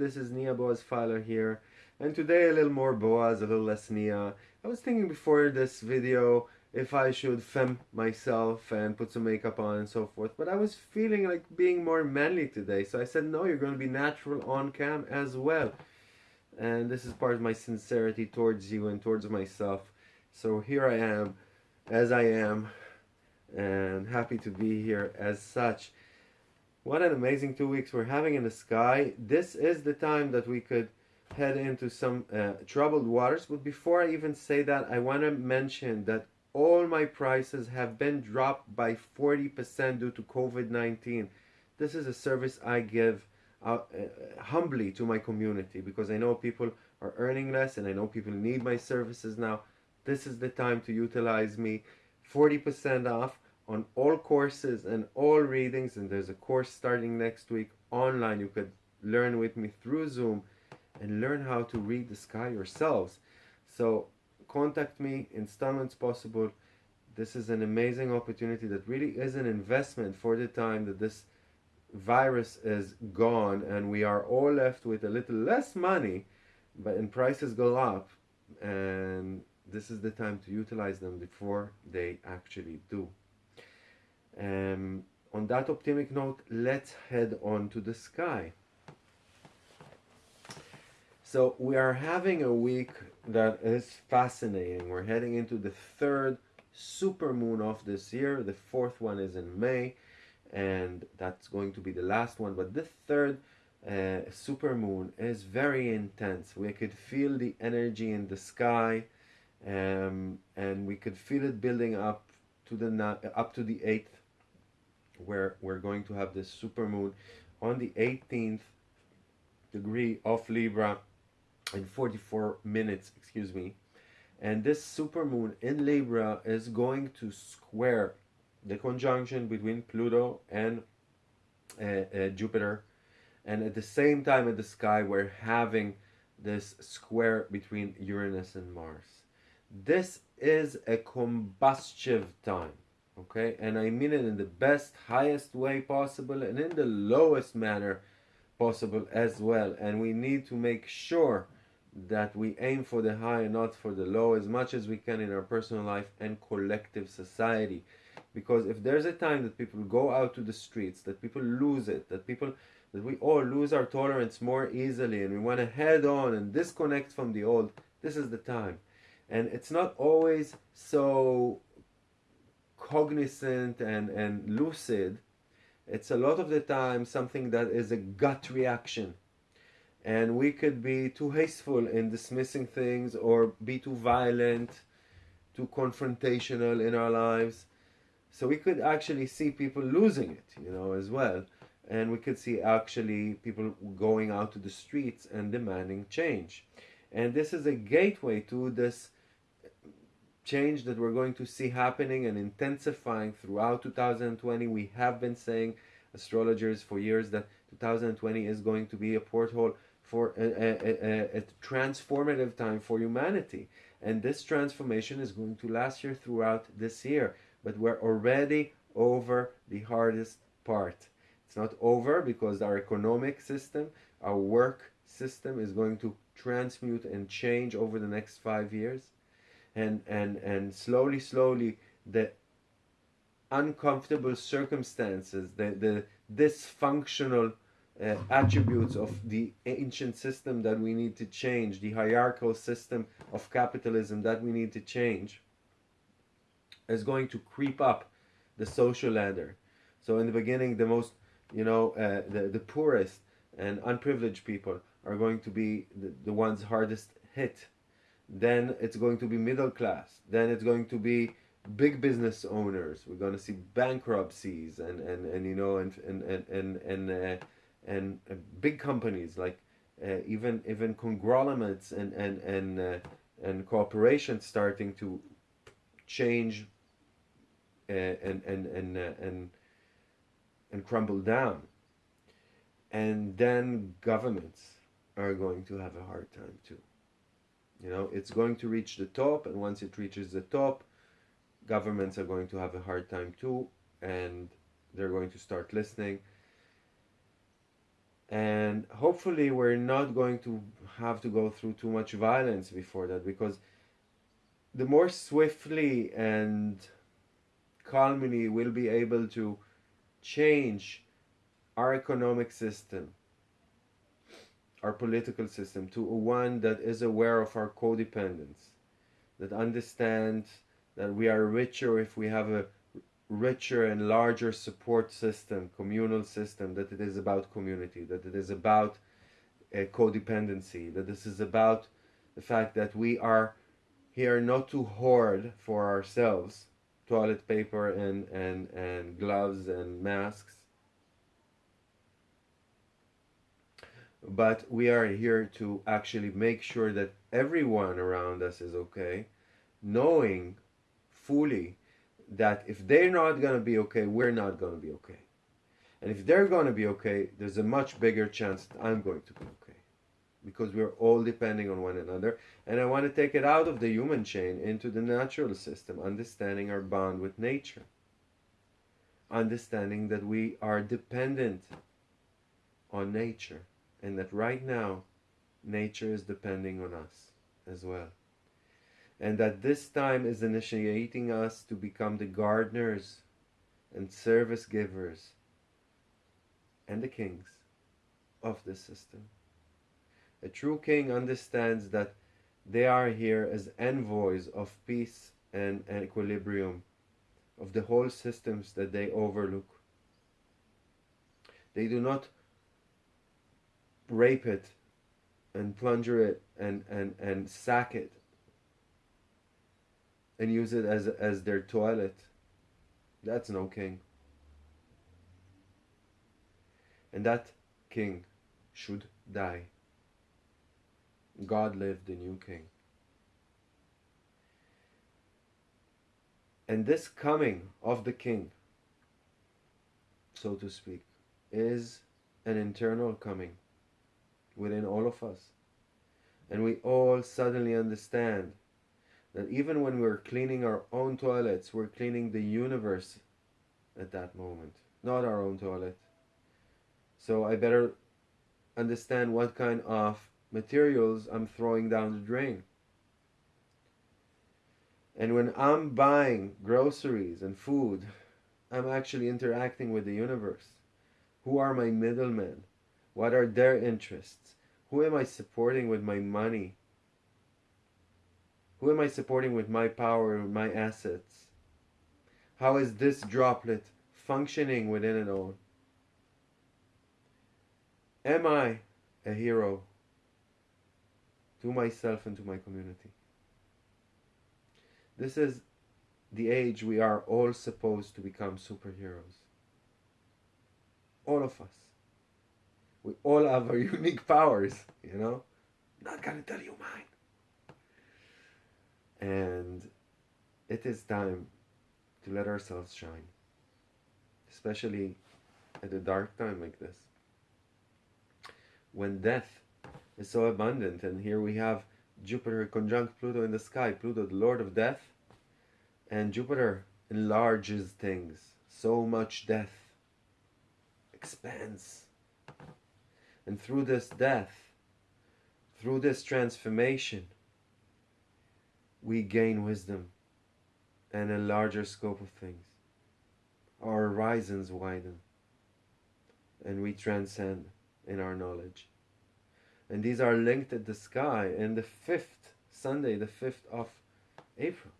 this is Nia Boaz Filer here and today a little more Boaz, a little less Nia. I was thinking before this video if I should fem myself and put some makeup on and so forth but I was feeling like being more manly today so I said no you're going to be natural on cam as well. And this is part of my sincerity towards you and towards myself. So here I am as I am and happy to be here as such what an amazing two weeks we're having in the sky. This is the time that we could head into some uh, troubled waters. But before I even say that, I want to mention that all my prices have been dropped by 40% due to COVID-19. This is a service I give uh, uh, humbly to my community because I know people are earning less and I know people need my services now. This is the time to utilize me. 40% off on all courses and all readings and there's a course starting next week online. You could learn with me through zoom and learn how to read the sky yourselves. So contact me installments possible. This is an amazing opportunity that really is an investment for the time that this virus is gone and we are all left with a little less money but and prices go up and this is the time to utilize them before they actually do um, on that optimistic note, let's head on to the sky. So we are having a week that is fascinating. We're heading into the third super moon of this year. The fourth one is in May, and that's going to be the last one. But the third uh, super moon is very intense. We could feel the energy in the sky, um, and we could feel it building up to the up to the eighth where we're going to have this super moon on the 18th degree of Libra in 44 minutes, excuse me. And this super moon in Libra is going to square the conjunction between Pluto and uh, uh, Jupiter. And at the same time in the sky, we're having this square between Uranus and Mars. This is a combustive time okay and i mean it in the best highest way possible and in the lowest manner possible as well. And we need to make sure that we aim for the high and not for the low as much as we can in our personal life and collective society. Because if there's a time that people go out to the streets that people lose it that people that we all lose our tolerance more easily and we want to head on and disconnect from the old this is the time. And it's not always so cognizant and, and lucid, it's a lot of the time something that is a gut reaction. And we could be too hasteful in dismissing things or be too violent, too confrontational in our lives. So we could actually see people losing it, you know, as well. And we could see actually people going out to the streets and demanding change. And this is a gateway to this change that we're going to see happening and intensifying throughout 2020. We have been saying, astrologers, for years that 2020 is going to be a porthole for a, a, a, a, transformative time for humanity. And this transformation is going to last here throughout this year. But we're already over the hardest part. It's not over because our economic system, our work system is going to transmute and change over the next five years and and and slowly slowly the uncomfortable circumstances the the dysfunctional uh, attributes of the ancient system that we need to change the hierarchical system of capitalism that we need to change is going to creep up the social ladder. So in the beginning the most you know uh, the the poorest and unprivileged people are going to be the, the ones hardest hit then it's going to be middle class then it's going to be big business owners we're going to see bankruptcies and and and you know and and and and and, uh, and uh, big companies like uh, even even conglomerates and and and uh, and corporations starting to change uh, and and and uh, and and crumble down and then governments are going to have a hard time too you know, it's going to reach the top, and once it reaches the top, governments are going to have a hard time too, and they're going to start listening. and hopefully we're not going to have to go through too much violence before that because the more swiftly and calmly we'll be able to change our economic system our political system to one that is aware of our codependence that understands that we are richer if we have a richer and larger support system, communal system, that it is about community, that it is about uh, codependency, that this is about the fact that we are here not to hoard for ourselves toilet paper and, and, and gloves and masks, but we are here to actually make sure that everyone around us is okay, knowing fully that if they're not going to be okay, we're not going to be okay. And if they're going to be okay, there's a much bigger chance that I'm going to be okay. Because we're all depending on one another. And I want to take it out of the human chain into the natural system, understanding our bond with nature. Understanding that we are dependent on nature. And that right now, nature is depending on us as well and that this time is initiating us to become the gardeners and service givers and the kings of this system. A true king understands that they are here as envoys of peace and, and equilibrium of the whole systems that they overlook. They do not rape it and plunder it and, and, and sack it and use it as as their toilet. That's no king. And that king should die. God lived the new king. And this coming of the king, so to speak, is an internal coming within all of us. And we all suddenly understand that even when we're cleaning our own toilets, we're cleaning the universe at that moment, not our own toilet. So I better understand what kind of materials I'm throwing down the drain. And when I'm buying groceries and food, I'm actually interacting with the universe. Who are my middlemen? What are their interests? Who am I supporting with my money? Who am I supporting with my power and my assets? How is this droplet functioning within it all? Am I a hero to myself and to my community? This is the age we are all supposed to become superheroes. All of us. We all have our unique powers, you know? Not gonna tell you mine. And it is time to let ourselves shine, especially at a dark time like this. When death is so abundant, and here we have Jupiter conjunct Pluto in the sky, Pluto, the Lord of Death, and Jupiter enlarges things. So much death expands. And through this death, through this transformation, we gain wisdom and a larger scope of things. Our horizons widen and we transcend in our knowledge. And these are linked at the sky in the fifth Sunday, the 5th of April.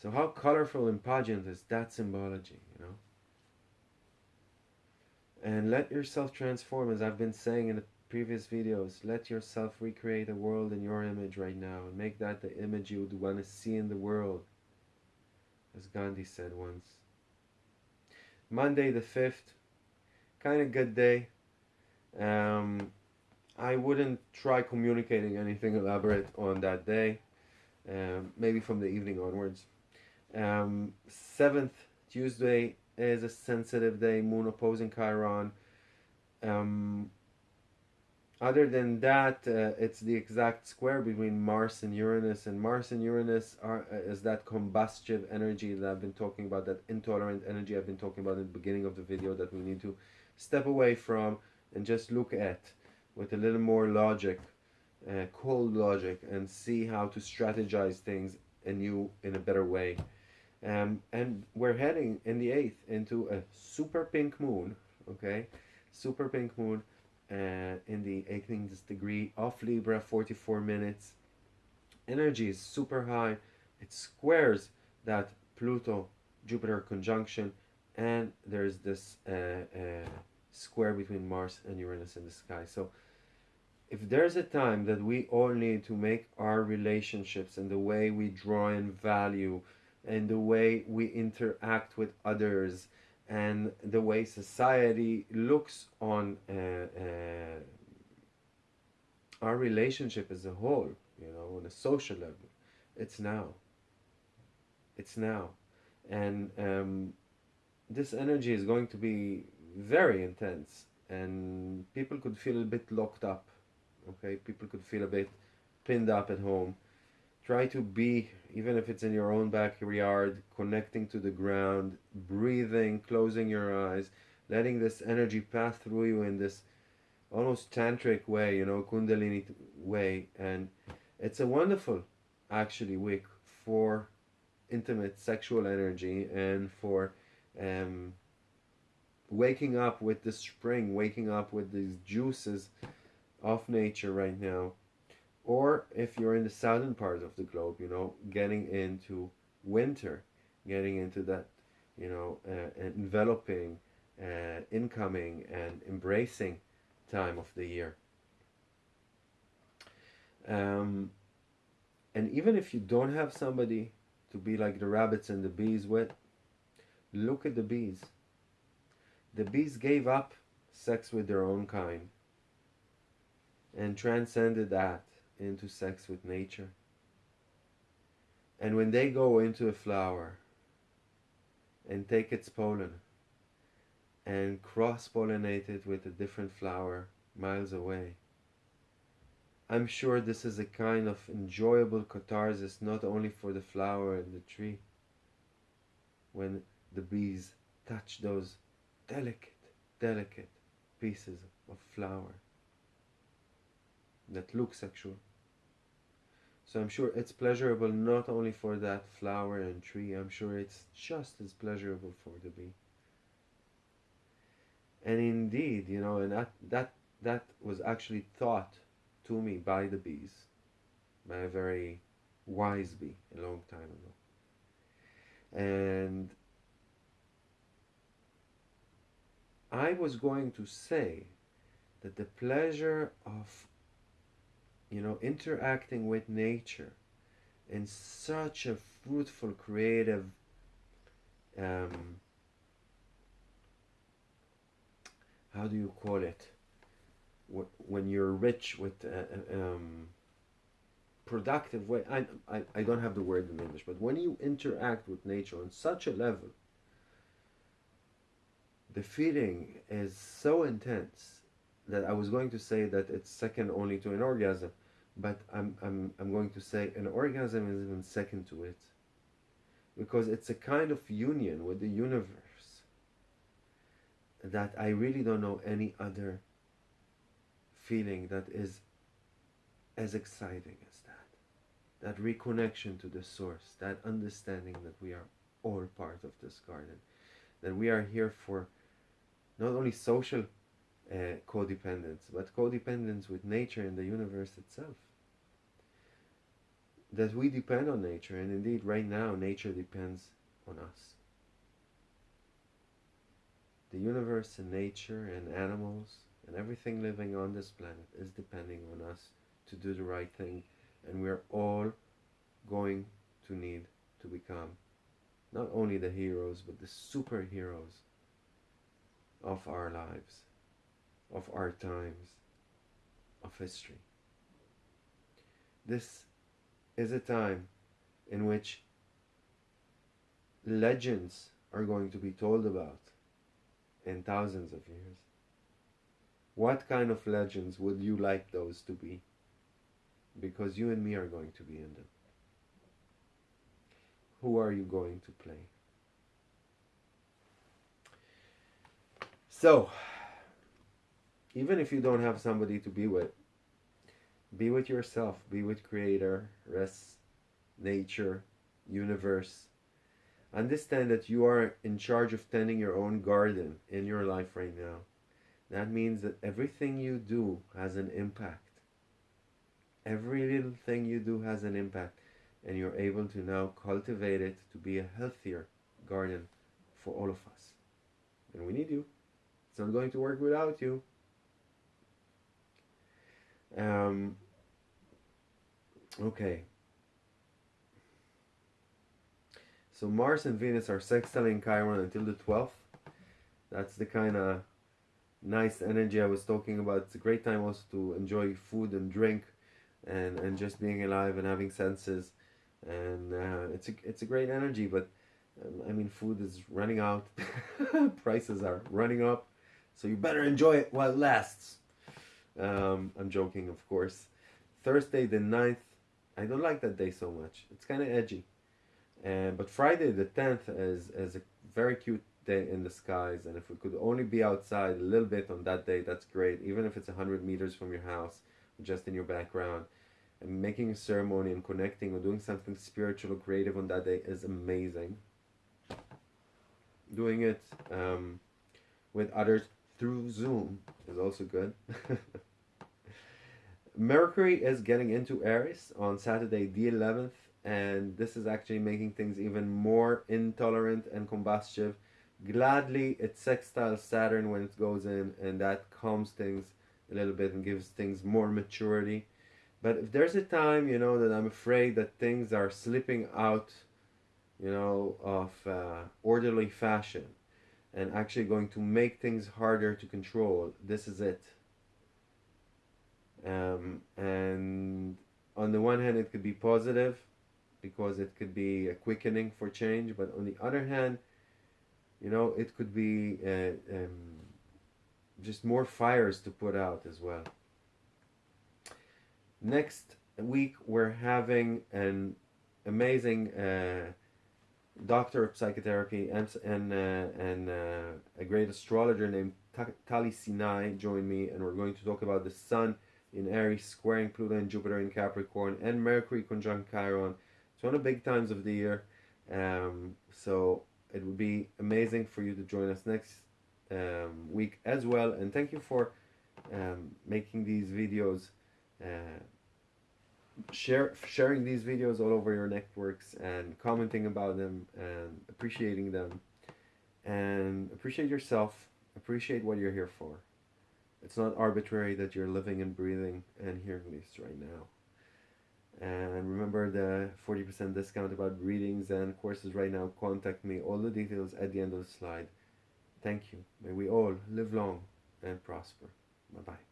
So, how colorful and pageant is that symbology, you know? And let yourself transform, as I've been saying in the previous videos, let yourself recreate a world in your image right now and make that the image you would want to see in the world, as Gandhi said once. Monday the 5th, kind of good day. Um, I wouldn't try communicating anything elaborate on that day, um, maybe from the evening onwards. Um, 7th, Tuesday, is a sensitive day, moon opposing Chiron. Um, other than that, uh, it's the exact square between Mars and Uranus, and Mars and Uranus are uh, is that combustive energy that I've been talking about, that intolerant energy I've been talking about in the beginning of the video that we need to step away from and just look at with a little more logic, uh, cold logic, and see how to strategize things anew in a better way. Um, and we're heading in the 8th into a super pink moon, okay? Super pink moon uh, in the 18th degree of Libra, 44 minutes. Energy is super high. It squares that Pluto Jupiter conjunction, and there's this uh, uh, square between Mars and Uranus in the sky. So, if there's a time that we all need to make our relationships and the way we draw in value and the way we interact with others and the way society looks on uh, uh, our relationship as a whole, you know, on a social level, it's now. It's now. And um, this energy is going to be very intense, and people could feel a bit locked up. Okay, people could feel a bit pinned up at home. Try to be, even if it's in your own backyard, connecting to the ground, breathing, closing your eyes, letting this energy pass through you in this almost tantric way, you know, kundalini way. And it's a wonderful, actually, week for intimate sexual energy and for um, waking up with the spring, waking up with these juices of nature right now. Or if you're in the southern part of the globe, you know, getting into winter, getting into that, you know, uh, enveloping, uh, incoming, and embracing time of the year. Um, and even if you don't have somebody to be like the rabbits and the bees with, look at the bees. The bees gave up sex with their own kind and transcended that into sex with nature. And when they go into a flower and take its pollen and cross pollinate it with a different flower miles away, I'm sure this is a kind of enjoyable catharsis not only for the flower and the tree, when the bees touch those delicate, delicate pieces of flower that look sexual. So I'm sure it's pleasurable not only for that flower and tree, I'm sure it's just as pleasurable for the bee. And indeed, you know, and that that that was actually taught to me by the bees, by a very wise bee a long time ago. And I was going to say that the pleasure of you know, interacting with nature in such a fruitful, creative, um, how do you call it? When you're rich with uh, uh, um, productive way, I, I, I don't have the word in English, but when you interact with nature on such a level, the feeling is so intense that I was going to say that it's second only to an orgasm, but I'm, I'm, I'm going to say an orgasm is even second to it because it's a kind of union with the universe that I really don't know any other feeling that is as exciting as that. That reconnection to the source, that understanding that we are all part of this garden, that we are here for not only social uh, codependence, but codependence with nature and the universe itself. That we depend on nature, and indeed, right now, nature depends on us. The universe and nature and animals and everything living on this planet is depending on us to do the right thing, and we're all going to need to become not only the heroes but the superheroes of our lives of our times of history. This is a time in which legends are going to be told about in thousands of years. What kind of legends would you like those to be? Because you and me are going to be in them. Who are you going to play? So, even if you don't have somebody to be with, be with yourself, be with Creator, rest, nature, universe. Understand that you are in charge of tending your own garden in your life right now. That means that everything you do has an impact. Every little thing you do has an impact, and you're able to now cultivate it to be a healthier garden for all of us. And we need you. It's not going to work without you. Um, okay. So Mars and Venus are sextile in Chiron until the 12th. That's the kind of nice energy I was talking about. It's a great time also to enjoy food and drink and, and just being alive and having senses. And uh, it's, a, it's a great energy, but um, I mean, food is running out, prices are running up, so you better enjoy it while it lasts. Um, I'm joking, of course. Thursday the 9th, I don't like that day so much. It's kind of edgy. Uh, but Friday the 10th is, is a very cute day in the skies. And if we could only be outside a little bit on that day, that's great. Even if it's 100 meters from your house, just in your background. And making a ceremony and connecting or doing something spiritual or creative on that day is amazing. Doing it um, with others through Zoom is also good. Mercury is getting into Aries on Saturday the 11th and this is actually making things even more intolerant and combustive. Gladly, it sextile Saturn when it goes in, and that calms things a little bit and gives things more maturity. But if there's a time, you know, that I'm afraid that things are slipping out, you know, of uh, orderly fashion and actually going to make things harder to control, this is it. Um, and on the one hand, it could be positive because it could be a quickening for change, but on the other hand, you know, it could be uh, um, just more fires to put out as well. Next week, we're having an amazing uh, doctor of psychotherapy and and, uh, and uh, a great astrologer named Tali Sinai join me, and we're going to talk about the Sun in Aries squaring Pluto and Jupiter in Capricorn and Mercury conjunct Chiron it's one of the big times of the year. Um, so it would be amazing for you to join us next um, week as well. And thank you for um, making these videos, uh, share sharing these videos all over your networks and commenting about them and appreciating them. And appreciate yourself. Appreciate what you're here for. It's not arbitrary that you're living and breathing and hearing this right now. And remember the 40% discount about readings and courses right now. Contact me. All the details at the end of the slide. Thank you. May we all live long and prosper. Bye bye.